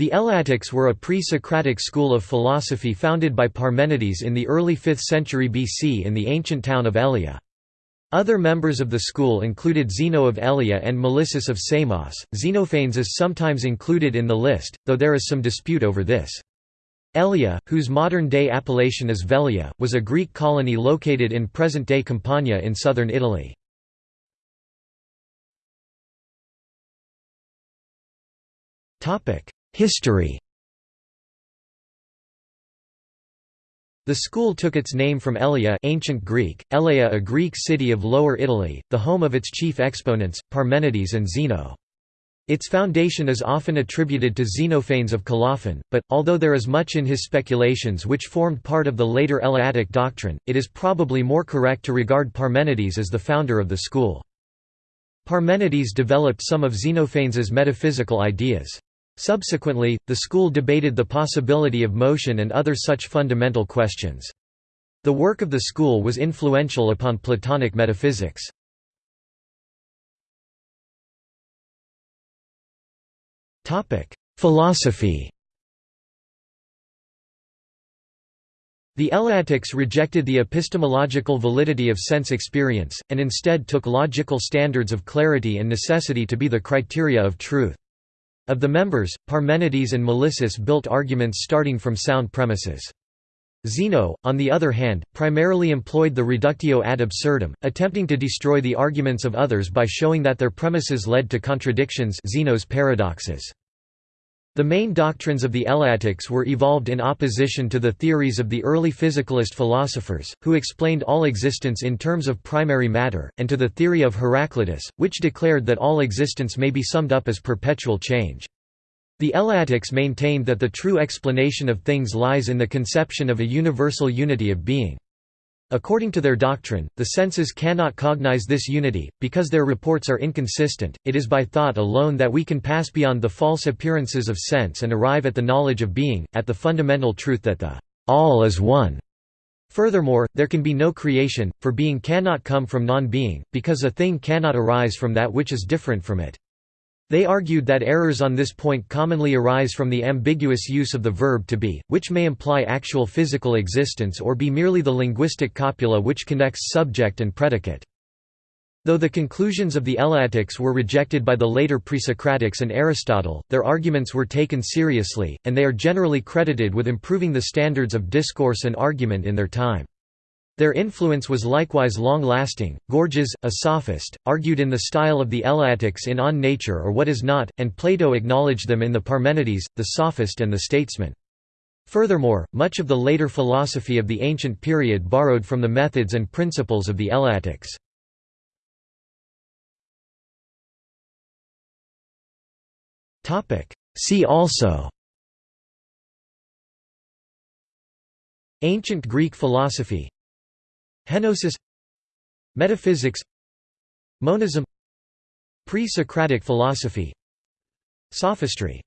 The Eleatics were a pre-Socratic school of philosophy founded by Parmenides in the early 5th century BC in the ancient town of Elea. Other members of the school included Zeno of Elea and Melissus of Samos. Xenophanes is sometimes included in the list, though there is some dispute over this. Elea, whose modern-day appellation is Velia, was a Greek colony located in present-day Campania in southern Italy. History The school took its name from Elea ancient Greek, Elea a Greek city of Lower Italy, the home of its chief exponents, Parmenides and Zeno. Its foundation is often attributed to Xenophanes of Colophon, but, although there is much in his speculations which formed part of the later Eleatic doctrine, it is probably more correct to regard Parmenides as the founder of the school. Parmenides developed some of Xenophanes' metaphysical ideas. Subsequently, the school debated the possibility of motion and other such fundamental questions. The work of the school was influential upon Platonic metaphysics. Philosophy The Eleatics rejected the epistemological validity of sense experience, and instead took logical standards of clarity and necessity to be the criteria of truth. Of the members, Parmenides and Melissus built arguments starting from sound premises. Zeno, on the other hand, primarily employed the reductio ad absurdum, attempting to destroy the arguments of others by showing that their premises led to contradictions Zeno's paradoxes. The main doctrines of the Eleatics were evolved in opposition to the theories of the early physicalist philosophers, who explained all existence in terms of primary matter, and to the theory of Heraclitus, which declared that all existence may be summed up as perpetual change. The Eleatics maintained that the true explanation of things lies in the conception of a universal unity of being. According to their doctrine, the senses cannot cognize this unity, because their reports are inconsistent. It is by thought alone that we can pass beyond the false appearances of sense and arrive at the knowledge of being, at the fundamental truth that the all is one. Furthermore, there can be no creation, for being cannot come from non-being, because a thing cannot arise from that which is different from it. They argued that errors on this point commonly arise from the ambiguous use of the verb to be, which may imply actual physical existence or be merely the linguistic copula which connects subject and predicate. Though the conclusions of the Eleatics were rejected by the later Presocratics and Aristotle, their arguments were taken seriously, and they are generally credited with improving the standards of discourse and argument in their time. Their influence was likewise long-lasting. Gorgias, a sophist, argued in the style of the Eleatics in On Nature or What Is Not, and Plato acknowledged them in the Parmenides, the Sophist and the Statesman. Furthermore, much of the later philosophy of the ancient period borrowed from the methods and principles of the Eleatics. See also Ancient Greek philosophy Henosis Metaphysics Monism Pre-Socratic philosophy Sophistry